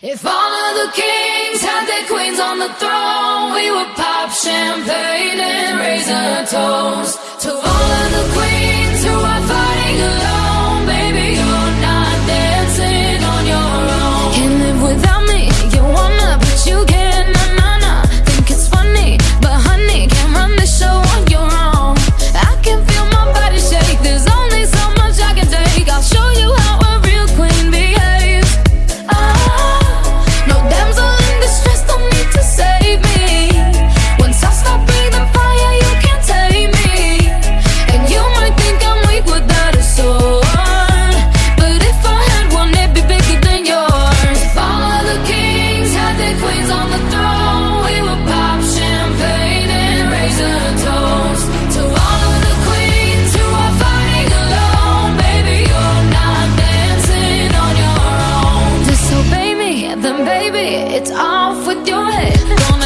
If all of the kings had their queens on the throne, we would pop champagne and raise a toast. baby, it's off with your head. Don't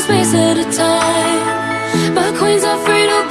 space at a time. My queens are free to